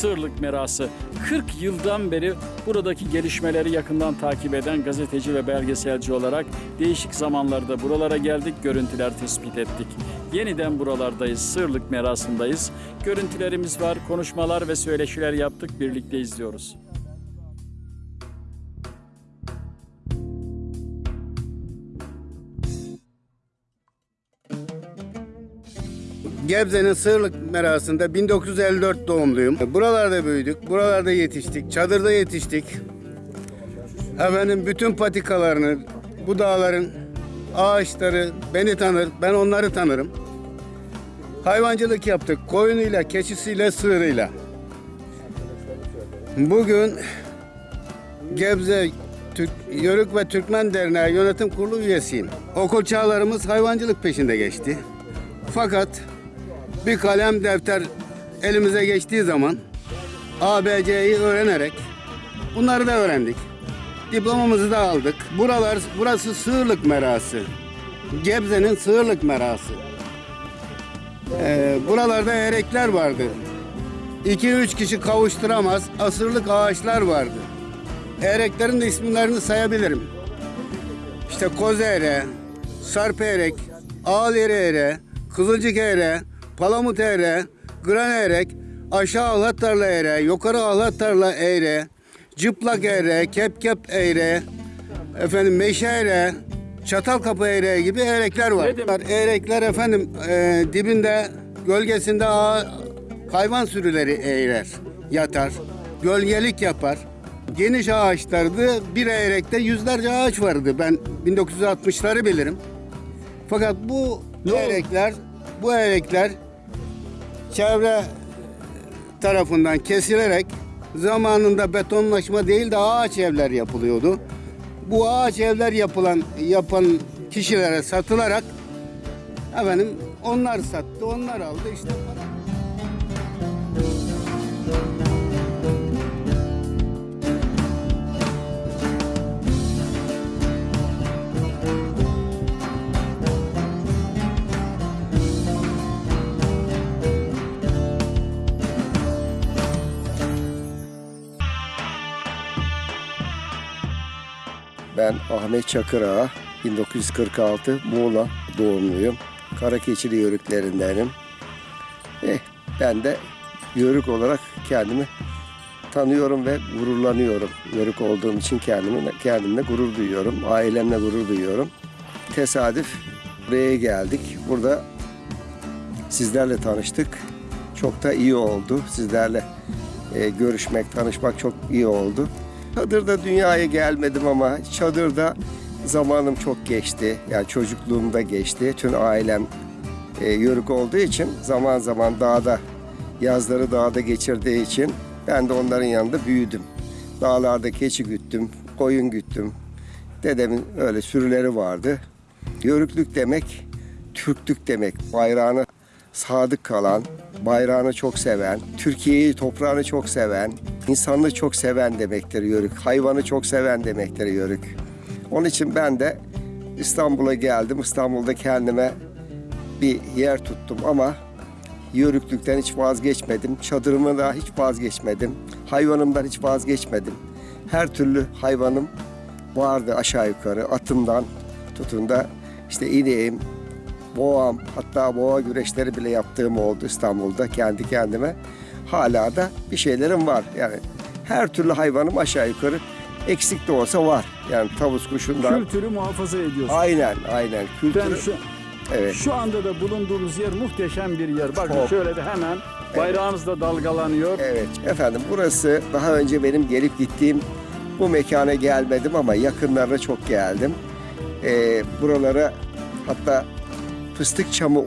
Sığırlık Merası. 40 yıldan beri buradaki gelişmeleri yakından takip eden gazeteci ve belgeselci olarak değişik zamanlarda buralara geldik, görüntüler tespit ettik. Yeniden buralardayız, Sığırlık Merası'ndayız. Görüntülerimiz var, konuşmalar ve söyleşiler yaptık, birlikte izliyoruz. Gebze'nin Sığırlık merasında 1954 doğumluyum. Buralarda büyüdük, buralarda yetiştik, çadırda yetiştik. Efendim bütün patikalarını, bu dağların ağaçları beni tanır, ben onları tanırım. Hayvancılık yaptık, koyunuyla, keçisiyle, sığırıyla. Bugün Gebze Türk, Yörük ve Türkmen Derneği Yönetim Kurulu üyesiyim. Okul çağlarımız hayvancılık peşinde geçti. Fakat bir kalem defter elimize geçtiği zaman ABC'yi öğrenerek bunları da öğrendik. Diplomamızı da aldık. Buralar, burası Sığırlık Merası. Gebze'nin Sığırlık Merası. Ee, buralarda erekler vardı. 2-3 kişi kavuşturamaz asırlık ağaçlar vardı. Ereklerin de isimlerini sayabilirim. İşte koz eğre, sarp eğrek, ağal eğre, kızılcık eğre, palamut eğre, gran eğrek, aşağı ahlat tarla eğre, yukarı ahlat tarla eğre, cıplak eğre, kep kep eğre, efendim meşe eğre, çatal kapı eğre gibi eğrekler var. Eğrekler efendim e, dibinde gölgesinde ağa- hayvan sürüleri eğrer, yatar, gölgelik yapar. Geniş ağaçlardı. Bir eğrekte yüzlerce ağaç vardı. Ben 1960'ları bilirim. Fakat bu eğrekler, bu eğrekler çevre tarafından kesilerek zamanında betonlaşma değil de ağaç evler yapılıyordu. Bu ağaç evler yapılan yapan kişilere satılarak efendim onlar sattı, onlar aldı işte para. Ben Ahmet Çakırağa, 1946 Muğla doğumluyum. Karakeçili yörüklerindenim. Eh, ben de yörük olarak kendimi tanıyorum ve gururlanıyorum. Yörük olduğum için kendimi, kendimle gurur duyuyorum. Ailemle gurur duyuyorum. Tesadüf buraya geldik. Burada sizlerle tanıştık. Çok da iyi oldu. Sizlerle e, görüşmek, tanışmak çok iyi oldu. Çadırda dünyaya gelmedim ama çadırda zamanım çok geçti. Yani çocukluğumda geçti. Tüm ailem e, yörük olduğu için zaman zaman dağda, yazları dağda geçirdiği için ben de onların yanında büyüdüm. Dağlarda keçi güttüm, koyun güttüm. Dedemin öyle sürüleri vardı. Yörüklük demek, Türklük demek. Bayrağını sadık kalan, bayrağını çok seven, Türkiye'yi, toprağını çok seven, insanlığı çok seven demektir yörük. Hayvanı çok seven demektir yörük. Onun için ben de İstanbul'a geldim. İstanbul'da kendime bir yer tuttum ama yörüklükten hiç vazgeçmedim. Çadırımı da hiç vazgeçmedim. Hayvanımdan hiç vazgeçmedim. Her türlü hayvanım vardı aşağı yukarı. Atımdan tutun da işte ineğim, boğam hatta boğa güreşleri bile yaptığım oldu İstanbul'da kendi kendime. Hala da bir şeylerim var. Yani her türlü hayvanım aşağı yukarı eksik de olsa var. Yani tavus kuşundan. Kültürü muhafaza ediyorsun. Aynen aynen. Kültürü. Ben şu, Evet. şu anda da bulunduğumuz yer muhteşem bir yer. Bakın Çok. şöyle de hemen bayrağınız da dalgalanıyor. Evet efendim burası daha önce benim gelip gittiğim bu mekana gelmedim ama yakınlarına çok geldim. Ee, buralara hatta fıstık çamı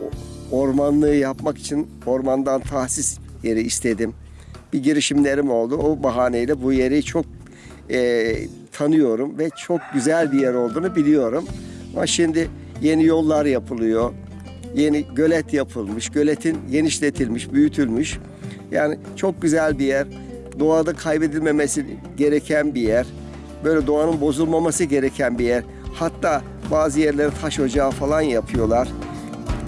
ormanlığı yapmak için ormandan tahsis yeri istedim. Bir girişimlerim oldu. O bahaneyle bu yeri çok e, tanıyorum ve çok güzel bir yer olduğunu biliyorum. Ama şimdi yeni yollar yapılıyor. Yeni gölet yapılmış. Göletin genişletilmiş, büyütülmüş. Yani çok güzel bir yer. Doğada kaybedilmemesi gereken bir yer. Böyle doğanın bozulmaması gereken bir yer. Hatta bazı yerlere taş ocağı falan yapıyorlar.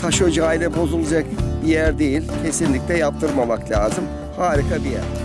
Taş ocağıyla bozulacak bir yer değil. Kesinlikle yaptırmamak lazım. Harika bir yer.